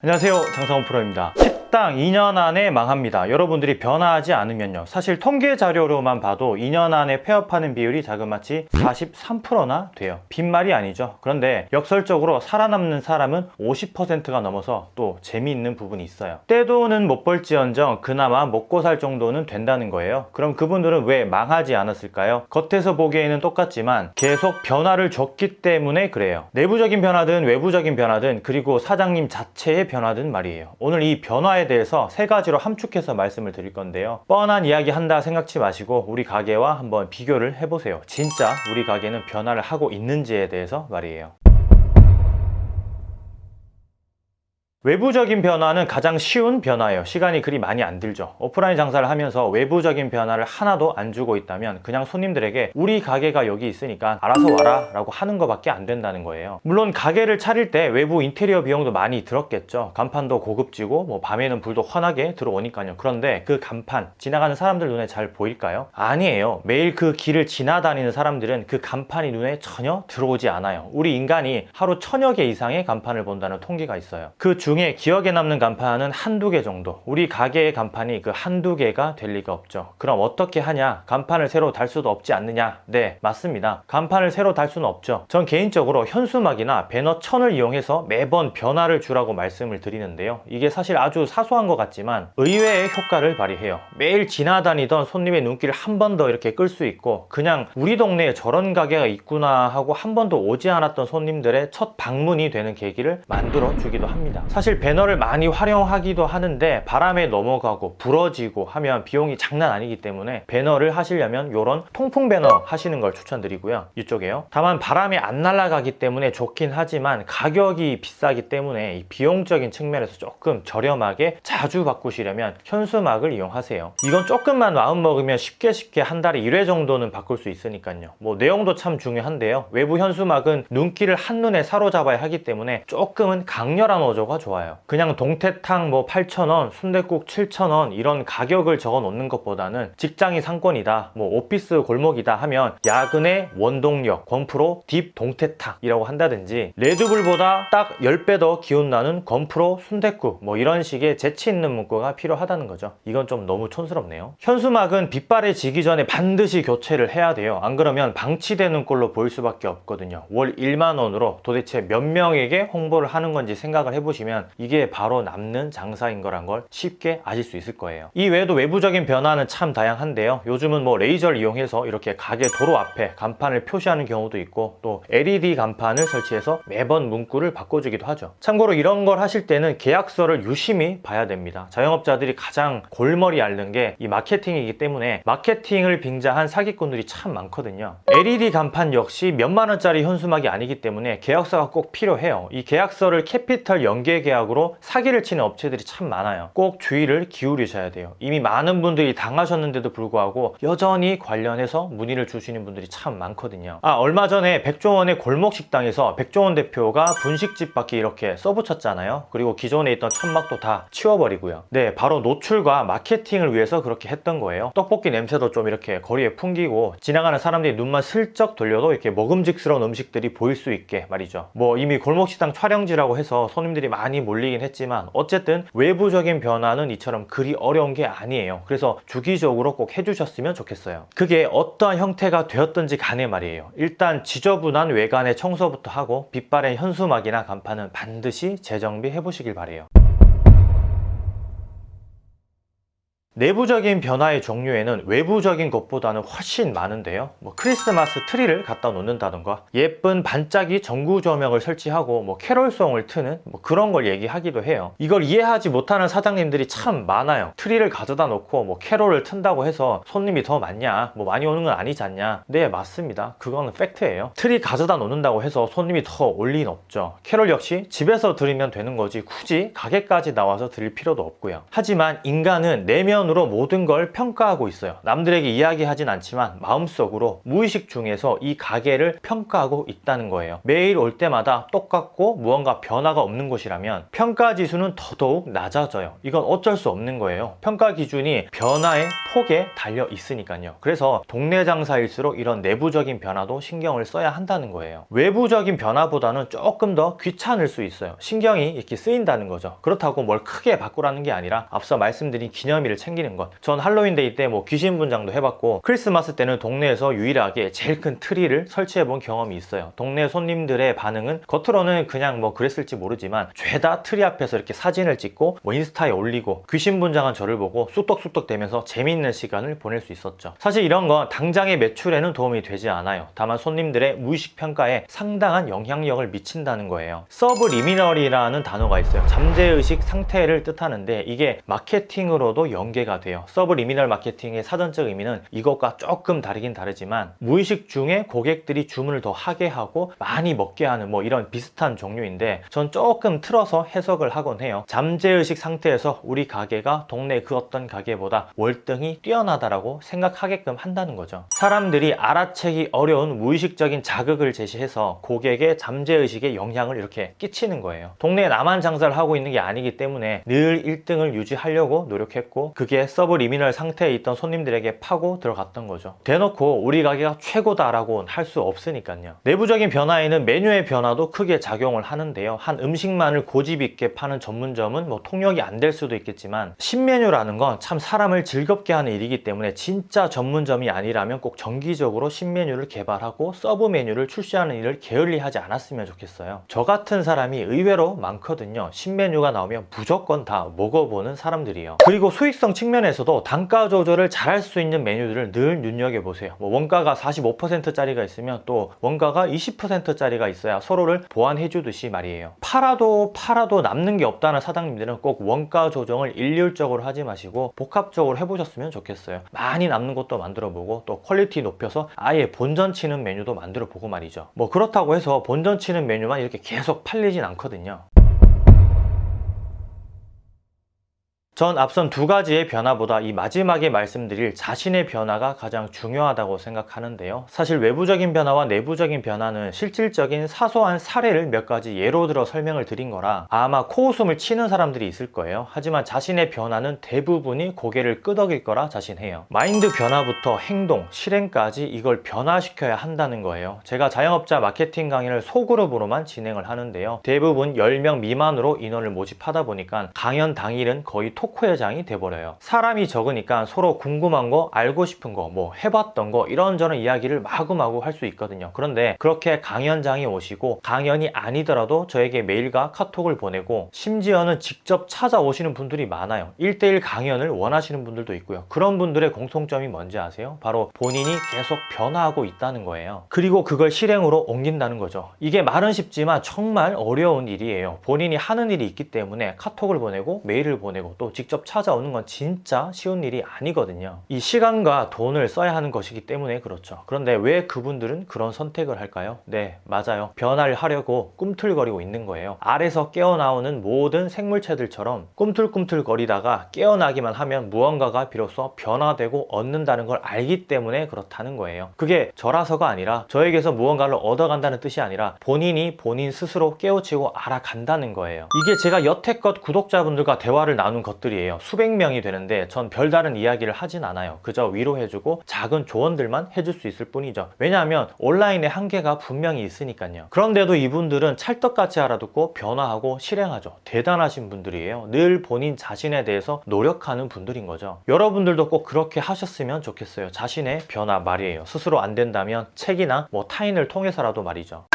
안녕하세요. 장성훈 프로입니다 식당 2년 안에 망합니다. 여러분들이 변화하지 않으면요. 사실 통계 자료로만 봐도 2년 안에 폐업하는 비율이 자그마치 43%나 돼요. 빈말이 아니죠. 그런데 역설적으로 살아남는 사람은 50%가 넘어서 또 재미있는 부분이 있어요. 떼돈은 못 벌지언정 그나마 먹고 살 정도는 된다는 거예요. 그럼 그분들은 왜 망하지 않았을까요? 겉에서 보기에는 똑같지만 계속 변화를 줬기 때문에 그래요. 내부적인 변화든 외부적인 변화든 그리고 사장님 자체의 변화든 말이에요. 오늘 이 변화에 대해서 세 가지로 함축해서 말씀을 드릴 건데요. 뻔한 이야기 한다 생각지 마시고 우리 가게와 한번 비교를 해보세요. 진짜 우리 가게는 변화를 하고 있는지에 대해서 말이에요 외부적인 변화는 가장 쉬운 변화예요. 시간이 그리 많이 안 들죠. 오프라인 장사를 하면서 외부적인 변화를 하나도 안 주고 있다면 그냥 손님들에게 우리 가게가 여기 있으니까 알아서 와라 라고 하는 것밖에 안 된다는 거예요. 물론 가게를 차릴 때 외부 인테리어 비용도 많이 들었겠죠. 간판도 고급지고 뭐 밤에는 불도 환하게 들어오니까요. 그런데 그 간판 지나가는 사람들 눈에 잘 보일까요? 아니에요. 매일 그 길을 지나다니는 사람들은 그 간판이 눈에 전혀 들어오지 않아요. 우리 인간이 하루 천여 개 이상의 간판을 본다는 통계가 있어요. 그 중에 기억에 남는 간판은 한두 개 정도. 우리 가게의 간판이 그 한두 개가 될 리가 없죠. 그럼 어떻게 하냐? 간판을 새로 달 수도 없지 않느냐? 네 맞습니다. 간판을 새로 달 수는 없죠. 전 개인적으로 현수막이나 배너 천을 이용해서 매번 변화를 주라고 말씀을 드리는데요. 이게 사실 아주 사소한 것 같지만 의외의 효과를 발휘해요. 매일 지나다니던 손님의 눈길을 한 번 더 이렇게 끌 수 있고 그냥 우리 동네에 저런 가게가 있구나 하고 한 번도 오지 않았던 손님들의 첫 방문이 되는 계기를 만들어 주기도 합니다 사실 배너를 많이 활용하기도 하는데 바람에 넘어가고 부러지고 하면 비용이 장난 아니기 때문에 배너를 하시려면 이런 통풍 배너 하시는 걸 추천드리고요. 이쪽에요. 다만 바람이 안 날아가기 때문에 좋긴 하지만 가격이 비싸기 때문에 이 비용적인 측면에서 조금 저렴하게 자주 바꾸시려면 현수막을 이용하세요. 이건 조금만 마음먹으면 쉽게 쉽게 한 달에 1회 정도는 바꿀 수 있으니까요. 뭐 내용도 참 중요한데요. 외부 현수막은 눈길을 한눈에 사로잡아야 하기 때문에 조금은 강렬한 어조가 좋 아요. 그냥 동태탕 뭐 8,000원 순댓국 7,000원 이런 가격을 적어 놓는 것보다는 직장이 상권이다 뭐 오피스 골목이다 하면 야근의 원동력 권프로 딥 동태탕이라고 한다든지 레드불보다 딱 10배 더 기운 나는 권프로 순댓국 뭐 이런 식의 재치 있는 문구가 필요하다는 거죠. 이건 좀 너무 촌스럽네요. 현수막은 빛발에 지기 전에 반드시 교체를 해야 돼요. 안 그러면 방치되는 꼴로 보일 수밖에 없거든요. 월 1만 원으로 도대체 몇 명에게 홍보를 하는 건지 생각을 해보시면 이게 바로 남는 장사인 거란 걸 쉽게 아실 수 있을 거예요. 이 외에도 외부적인 변화는 참 다양한데요. 요즘은 뭐 레이저를 이용해서 이렇게 가게 도로 앞에 간판을 표시하는 경우도 있고 또 LED 간판을 설치해서 매번 문구를 바꿔주기도 하죠. 참고로 이런 걸 하실 때는 계약서를 유심히 봐야 됩니다. 자영업자들이 가장 골머리 앓는 게 이 마케팅이기 때문에 마케팅을 빙자한 사기꾼들이 참 많거든요. LED 간판 역시 몇만 원짜리 현수막이 아니기 때문에 계약서가 꼭 필요해요. 이 계약서를 캐피털 연계 계약으로 사기를 치는 업체들이 참 많아요. 꼭 주의를 기울이셔야 돼요. 이미 많은 분들이 당하셨는데도 불구하고 여전히 관련해서 문의를 주시는 분들이 참 많거든요. 아 얼마 전에 백종원의 골목 식당에서 백종원 대표가 분식집 밖에 이렇게 써붙였잖아요. 그리고 기존에 있던 천막도 다 치워버리고요. 네 바로 노출과 마케팅을 위해서 그렇게 했던 거예요. 떡볶이 냄새도 좀 이렇게 거리에 풍기고 지나가는 사람들이 눈만 슬쩍 돌려도 이렇게 먹음직스러운 음식들이 보일 수 있게 말이죠. 뭐 이미 골목식당 촬영지라고 해서 손님들이 많이 몰리긴 했지만 어쨌든 외부적인 변화는 이처럼 그리 어려운 게 아니에요. 그래서 주기적으로 꼭 해주셨으면 좋겠어요. 그게 어떠한 형태가 되었든지 간에 말이에요. 일단 지저분한 외관의 청소부터 하고 빛바랜 현수막이나 간판은 반드시 재정비 해 보시길 바래요 내부적인 변화의 종류에는 외부적인 것보다는 훨씬 많은데요. 뭐 크리스마스 트리를 갖다 놓는다던가 예쁜 반짝이 전구 조명을 설치하고 뭐 캐롤송을 트는 뭐 그런 걸 얘기하기도 해요. 이걸 이해하지 못하는 사장님들이 참 많아요. 트리를 가져다 놓고 뭐 캐롤을 튼다고 해서 손님이 더 많냐 뭐 많이 오는 건 아니지 않냐. 네 맞습니다. 그거는 팩트예요. 트리 가져다 놓는다고 해서 손님이 더 올 리는 없죠. 캐롤 역시 집에서 들으면 되는 거지 굳이 가게까지 나와서 들을 필요도 없고요. 하지만 인간은 내면 시선으로 모든 걸 평가하고 있어요. 남들에게 이야기하진 않지만 마음속으로 무의식 중에서 이 가게를 평가하고 있다는 거예요. 매일 올 때마다 똑같고 무언가 변화가 없는 곳이라면 평가 지수는 더더욱 낮아져요. 이건 어쩔 수 없는 거예요. 평가 기준이 변화의 폭에 달려 있으니까요. 그래서 동네 장사일수록 이런 내부적인 변화도 신경을 써야 한다는 거예요. 외부적인 변화보다는 조금 더 귀찮을 수 있어요. 신경이 이렇게 쓰인다는 거죠. 그렇다고 뭘 크게 바꾸라는 게 아니라 앞서 말씀드린 기념일을 챙기는 것. 전 할로윈 데이 때 뭐 귀신 분장도 해봤고 크리스마스 때는 동네에서 유일하게 제일 큰 트리를 설치해 본 경험이 있어요. 동네 손님들의 반응은 겉으로는 그냥 뭐 그랬을지 모르지만 죄다 트리 앞에서 이렇게 사진을 찍고 뭐 인스타에 올리고 귀신 분장한 저를 보고 쑥덕쑥덕 대면서 재미있는 시간을 보낼 수 있었죠. 사실 이런 건 당장의 매출에는 도움이 되지 않아요. 다만 손님들의 무의식 평가에 상당한 영향력을 미친다는 거예요. subliminal이라는 단어가 있어요. 잠재의식 상태를 뜻하는데 이게 마케팅으로도 연계가 돼요. subliminal 마케팅의 사전적 의미는 이것과 조금 다르긴 다르지만 무의식 중에 고객들이 주문을 더 하게 하고 많이 먹게 하는 뭐 이런 비슷한 종류인데 전 조금 틀어서 해석을 하곤 해요. 잠재의식 상태에서 우리 가게가 동네 그 어떤 가게보다 월등히 뛰어나다라고 생각하게끔 한다는 거죠. 사람들이 알아채기 어려운 무의식적인 자극을 제시해서 고객의 잠재의식에 영향을 이렇게 끼치는 거예요. 동네에 나만 장사를 하고 있는 게 아니기 때문에 늘 1등을 유지하려고 노력했고 그게 subliminal 상태에 있던 손님들에게 파고 들어갔던 거죠. 대놓고 우리 가게가 최고다라고 할수 없으니까요. 내부적인 변화에는 메뉴의 변화도 크게 작용을 하는데요. 한 음식만을 고집 있게 파는 전문점은 뭐 통용이 안 될 수도 있겠지만 신메뉴라는 건 참 사람을 즐겁게 하는 일이기 때문에 진짜 전문점이 아니라면 꼭 정기적으로 신메뉴를 개발하고 서브 메뉴를 출시하는 일을 게을리 하지 않았으면 좋겠어요. 저 같은 사람이 의외로 많거든요. 신메뉴가 나오면 무조건 다 먹어보는 사람들이에요. 그리고 수익성 측면에서도 단가 조절을 잘할 수 있는 메뉴들을 늘 눈여겨보세요. 뭐 원가가 45%짜리가 있으면 또 원가가 20%짜리가 있어야 서로를 보완해 주듯이 말이에요. 팔아도 팔아도 남는 게 없다는 사장님들은 꼭 원가 조정을 일률적으로 하지 마시고 복합적으로 해보셨으면 좋겠어요. 많이 남는 것도 만들어 보고 또 quality 높여서 아예 본전 치는 메뉴도 만들어 보고 말이죠. 뭐 그렇다고 해서 본전 치는 메뉴만 이렇게 계속 팔리진 않거든요. 전 앞선 두 가지의 변화보다 이 마지막에 말씀드릴 자신의 변화가 가장 중요하다고 생각하는데요. 사실 외부적인 변화와 내부적인 변화는 실질적인 사소한 사례를 몇 가지 예로 들어 설명을 드린 거라 아마 코웃음을 치는 사람들이 있을 거예요. 하지만 자신의 변화는 대부분이 고개를 끄덕일 거라 자신해요. 마인드 변화부터 행동, 실행까지 이걸 변화시켜야 한다는 거예요. 제가 자영업자 마케팅 강의를 소그룹으로만 진행을 하는데요. 대부분 10명 미만으로 인원을 모집하다 보니까 강연 당일은 거의 톡 토크 회장이 돼버려요. 사람이 적으니까 서로 궁금한 거, 알고 싶은 거, 뭐 해봤던 거 이런저런 이야기를 마구마구 할 수 있거든요. 그런데 그렇게 강연장이 오시고 강연이 아니더라도 저에게 메일과 카톡을 보내고 심지어는 직접 찾아오시는 분들이 많아요. 1대1 강연을 원하시는 분들도 있고요. 그런 분들의 공통점이 뭔지 아세요? 바로 본인이 계속 변화하고 있다는 거예요. 그리고 그걸 실행으로 옮긴다는 거죠. 이게 말은 쉽지만 정말 어려운 일이에요. 본인이 하는 일이 있기 때문에 카톡을 보내고 메일을 보내고 또 직접 찾아오는 건 진짜 쉬운 일이 아니거든요. 이 시간과 돈을 써야 하는 것이기 때문에 그렇죠. 그런데 왜 그분들은 그런 선택을 할까요? 네, 맞아요. 변화를 하려고 꿈틀거리고 있는 거예요. 알에서 깨어나오는 모든 생물체들처럼 꿈틀꿈틀거리다가 깨어나기만 하면 무언가가 비로소 변화되고 얻는다는 걸 알기 때문에 그렇다는 거예요. 그게 저라서가 아니라 저에게서 무언가를 얻어간다는 뜻이 아니라 본인이 본인 스스로 깨우치고 알아간다는 거예요. 이게 제가 여태껏 구독자분들과 대화를 나눈 것들 이 분들이에요. 수백 명이 되는데 전 별다른 이야기를 하진 않아요. 그저 위로해주고 작은 조언들만 해줄 수 있을 뿐이죠. 왜냐하면 온라인의 한계가 분명히 있으니까요. 그런데도 이분들은 찰떡같이 알아듣고 변화하고 실행하죠. 대단하신 분들이에요. 늘 본인 자신에 대해서 노력하는 분들인 거죠. 여러분들도 꼭 그렇게 하셨으면 좋겠어요. 자신의 변화 말이에요. 스스로 안 된다면 책이나 뭐 타인을 통해서라도 말이죠.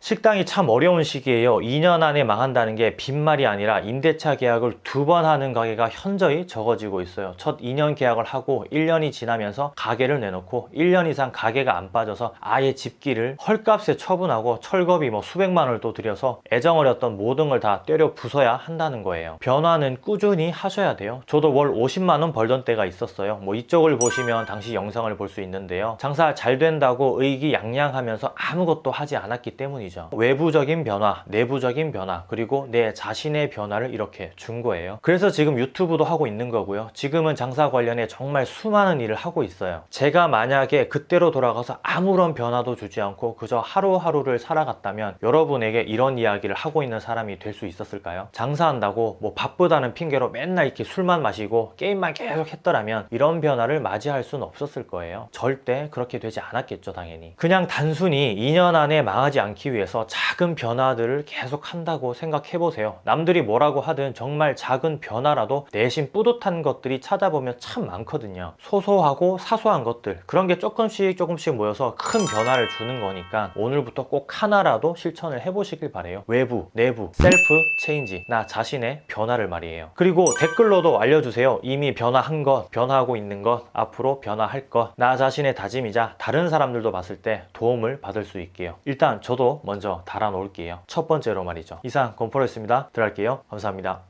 식당이 참 어려운 시기에요. 2년 안에 망한다는 게 빈말이 아니라 임대차 계약을 두 번 하는 가게가 현저히 적어지고 있어요. 첫 2년 계약을 하고 1년이 지나면서 가게를 내놓고 1년 이상 가게가 안 빠져서 아예 집기를 헐값에 처분하고 철거비 뭐 수백만 원을 또 들여서 애정 어렸던 모든 걸 다 때려 부숴야 한다는 거예요. 변화는 꾸준히 하셔야 돼요. 저도 월 50만 원 벌던 때가 있었어요. 뭐 이쪽을 보시면 당시 영상을 볼 수 있는데요. 장사 잘 된다고 의기양양하면서 아무것도 하지 않았기 때문이죠. 때문이죠. 외부적인 변화, 내부적인 변화, 그리고 내 자신의 변화를 이렇게 준 거예요. 그래서 지금 유튜브도 하고 있는 거고요. 지금은 장사 관련해 정말 수많은 일을 하고 있어요. 제가 만약에 그때로 돌아가서 아무런 변화도 주지 않고 그저 하루하루를 살아갔다면 여러분에게 이런 이야기를 하고 있는 사람이 될 수 있었을까요? 장사한다고 뭐 바쁘다는 핑계로 맨날 이렇게 술만 마시고 게임만 계속 했더라면 이런 변화를 맞이할 수는 없었을 거예요. 절대 그렇게 되지 않았겠죠, 당연히. 그냥 단순히 2년 안에 망하지 않기 위해서 작은 변화들을 계속 한다고 생각해 보세요. 남들이 뭐라고 하든 정말 작은 변화라도 내심 뿌듯한 것들이 찾아보면 참 많거든요. 소소하고 사소한 것들 그런 게 조금씩 조금씩 모여서 큰 변화를 주는 거니까 오늘부터 꼭 하나라도 실천을 해보시길 바래요. 외부, 내부, self change 나 자신의 변화를 말이에요. 그리고 댓글로도 알려주세요. 이미 변화한 것, 변화하고 있는 것, 앞으로 변화할 것, 나 자신의 다짐이자 다른 사람들도 봤을 때 도움을 받을 수 있게요. 일단 저도 먼저 달아 놓을게요. 첫 번째로 말이죠. 이상 건포로였습니다. 들어갈게요. 감사합니다.